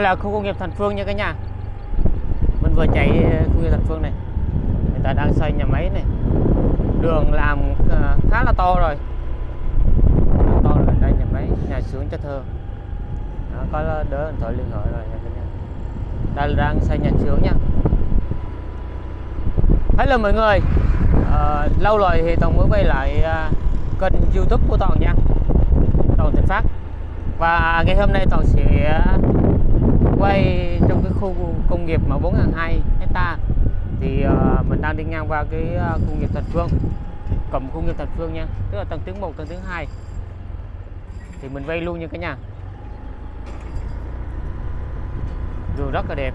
là khu công nghiệp Thành Phương nha cả nhà. Mình vừa chạy ờ, khu công nghiệp Thành Phương này. Người ta đang xây nhà máy này. Đường làm ờ, khá là to rồi. To rồi đây nhà máy nhà xưởng cho thơ. Đó, có đỡ điện thoại liên hệ rồi nha cả nhà. Đây là đang xây nhà xưởng nha. Hello mọi người. Ờ, lâu rồi thì toàn mới quay lại ờ, kênh youtube của toàn nha. Toàn thịnh phát. Và ngày hôm nay toàn sẽ quay trong cái khu công nghiệp mà 4.200 hecta. Thì uh, mình đang đi ngang qua cái uh, khu công nghiệp Thành Phương cầm khu công nghiệp Thành Phương nha tức là tầng thứ 1 tầng thứ 2 thì mình vay luôn nha cái nhà. Đường rất là đẹp.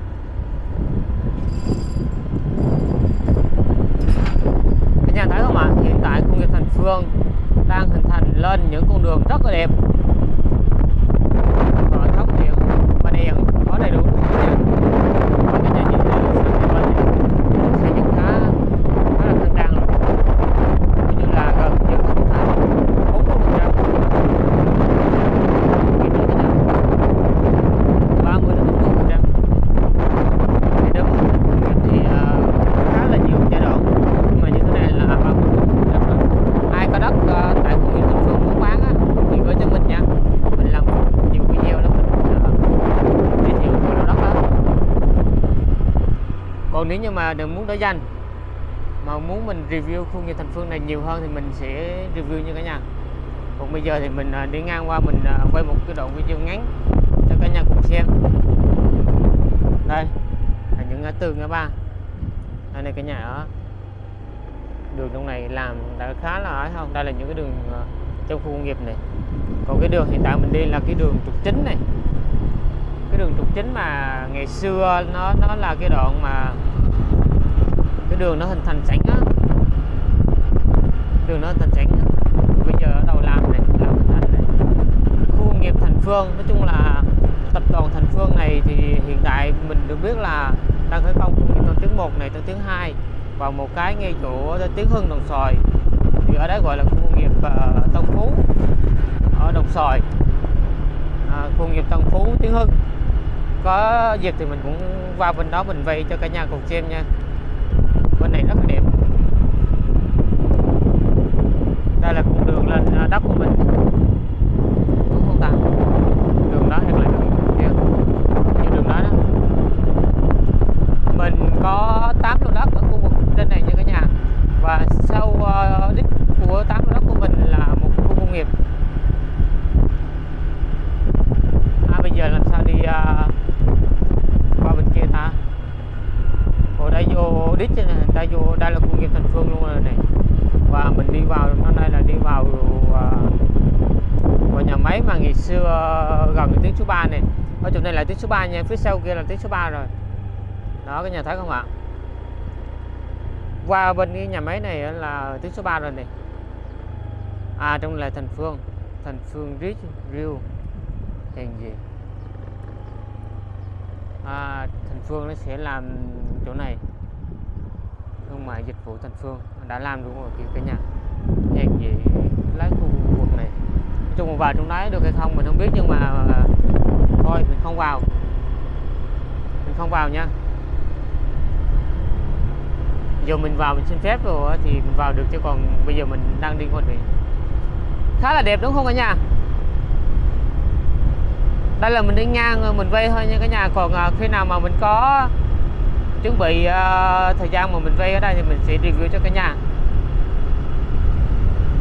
Các nhà thấy không ạ? Hiện tại khu công nghiệp Thành Phương đang hình thành lên những con đường rất là đẹp. Ờ, và thấp điện và đèn có đầy đủ nha. Và cả nhà nhìn thấy sang hai bên này, xây dựng khá khá là khang trang rồi Coi như là gần như hoàn thành bốn mươi phần trăm ba mươi đến bốn mươi phần trăm thì nếu mà thành công nghiệp thì ờ, khá là nhiều giai đoạn nhưng mà như thế này là ba mươi phần trăm rồi ai có đất ờ, tại khu nghiệp Thành Phương muốn bán á, thì gửi cho mình nha mình làm nhiều video đó mình ờ, giới thiệu về lô đất đó nhưng mà đừng muốn đổi danh. Mà muốn mình review khu nghiệp Thành Phương này nhiều hơn thì mình sẽ review như cả nhà. Còn bây giờ thì mình à, đi ngang qua mình à, quay một cái đoạn video ngắn cho cả nhà cùng xem. Đây, là những ngã tư, ngã ba. Đây này cả nhà ở đường trong này làm đã khá là ấy không đây là những cái đường à, trong khu công nghiệp này. Còn cái đường hiện tại mình đi là cái đường trục chính này. Cái đường trục chính mà ngày xưa nó nó là cái đoạn mà đường nó hình thành sẵn á. Đường nó hình thành sẵn á. Bây giờ ở đầu làm này làm hình thành này khu công nghiệp Thành Phương nói chung là tập đoàn Thành Phương này thì hiện tại mình được biết là đang khởi công khu công nghiệp Tân Tiến 1 này Tân Tiến 2 và một cái ngay chỗ Tiến Hưng Đồng Xoài. Thì ở đấy gọi là khu công nghiệp uh, Tân Phú. Ở Đồng Xoài. À, khu công nghiệp Tân Phú Tiến Hưng. Có dịp thì mình cũng qua bên đó mình vay cho cả nhà cùng xem nha bên này rất là đẹp đây là con đường lên à, đất của mình đúng không ta đường đó hay là đường kia như đường đó đó mình có 8 lô đất ở khu vực trên này nha cả nhà và sau uh, đích của 8 lô đất của mình là một khu công nghiệp à, bây giờ làm sao đi uh, qua bên kia ta Ồ đây vô đích này, đây vô đây là khu công nghiệp Thành Phương luôn rồi này và mình đi vào hôm nay là đi vào uh, vào nhà máy mà ngày xưa gần cái tuyến số 3 này ở chỗ này là tuyến số 3 nha phía sau kia là tuyến số 3 rồi. Đó cái nhà thấy không ạ? Qua bên cái nhà máy này là tuyến số 3 rồi này à trong là Thành Phương. Thành Phương Rich real hèn gì? À, Thành Phương nó sẽ làm chỗ này. Thương mại dịch vụ Thành Phương. Đã làm đúng rồi kìa cả nhà. Hèn gì? Lấy khu vực này. Nói chung vào trong đấy được hay không mình không biết nhưng mà à, thôi mình không vào không vào nha. Giờ mình vào mình xin phép rồi thì mình vào được chứ còn bây giờ mình đang đi ngoài đường khá là đẹp đúng không cả nhà? Đây là mình đi ngang rồi mình vay thôi nha cả nhà. Còn ờ, khi nào mà mình có chuẩn bị uh, thời gian mà mình vay ở đây thì mình sẽ review cho cả nhà.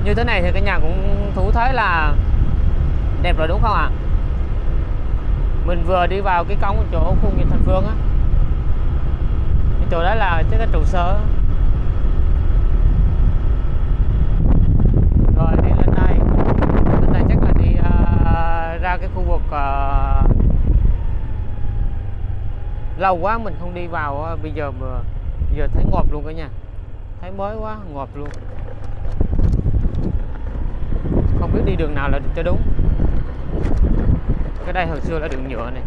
Như thế này thì cả nhà cũng thú thấy là đẹp rồi đúng không ạ? Mình vừa đi vào cái cổng chỗ khu nghiệp Thành Phương á. Cái chỗ đó là chắc cái trụ sở. Rồi đi lên đây lên đây chắc là đi uh, ra cái khu vực uh, lâu quá mình không đi vào uh, bây giờ mà giờ thấy ngọt luôn cả nhà thấy mới quá ngọt luôn. Không biết đi đường nào là cho đúng cái đây hồi xưa là đường nhựa này.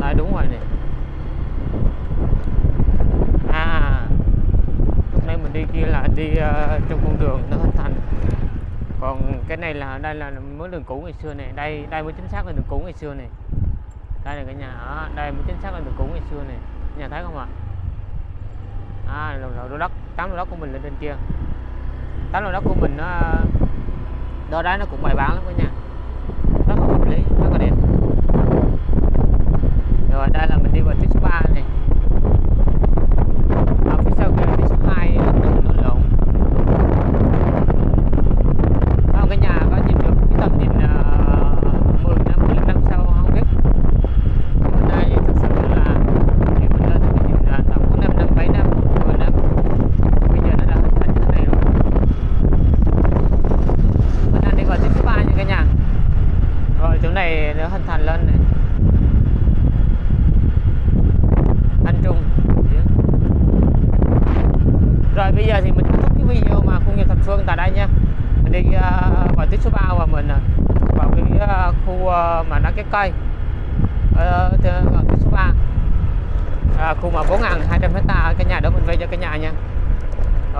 Đây đúng rồi này à hôm nay mình đi kia là đi uh, trong con đường nó hình thành. Còn cái này là đây là mới đường cũ ngày xưa này đây đây mới chính xác là đường cũ ngày xưa này đây là cái nhà ở đây mới chính xác là đường cũ ngày xưa này nhà thấy không ạ? À? lầu lầu lô đất tám lô đất của mình lên trên kia. Tám lô đất của mình ờ, nó đó đấy nó cũng bài bán lắm cả nhà đấy rất là đẹp rồi đây là mình đi vào tiết số này.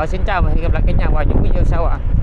xin chào và hẹn gặp lại cả nhà vào những video sau ạ à.